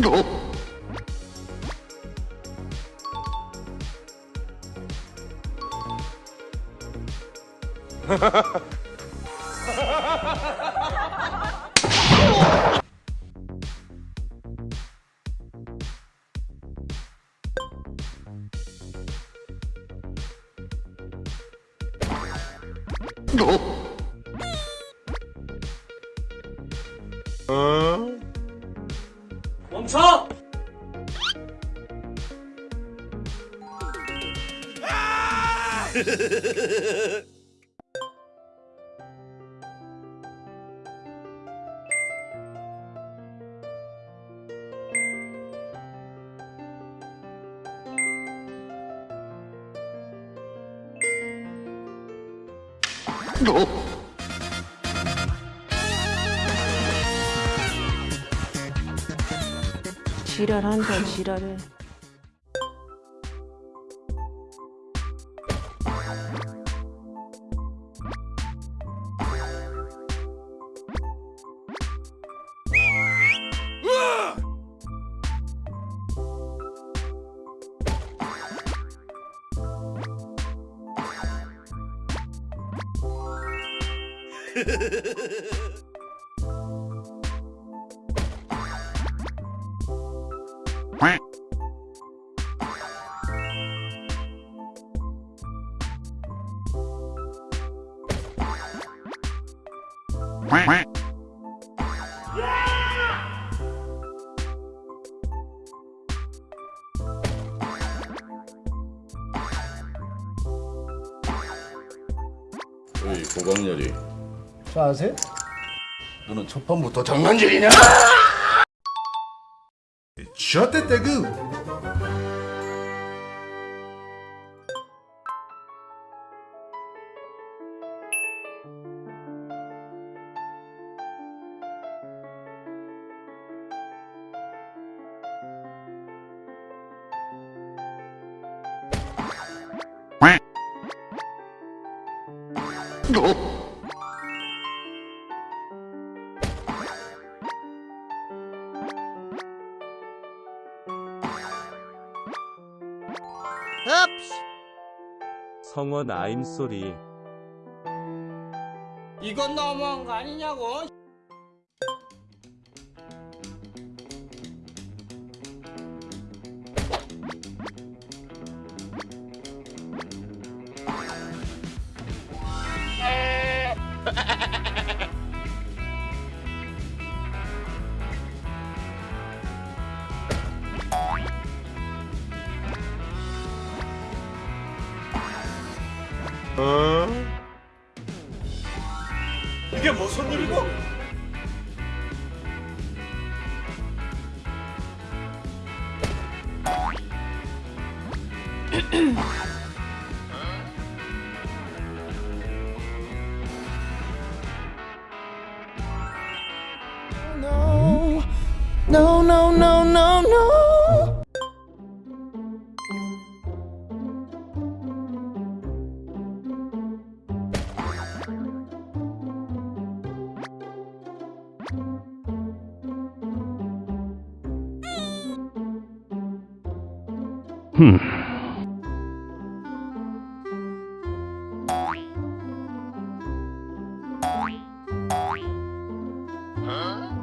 너. 너. 어... 어? 멈춰! 지랄한다 지랄해 어이 고강렬이 저 아세요? 너는 첫 판부터 장난질이냐? 셔떼떼그 성원 아임 소리. 이건 너무한 거 아니냐고? 이게 무슨 일이고? No no no Hmm. Huh?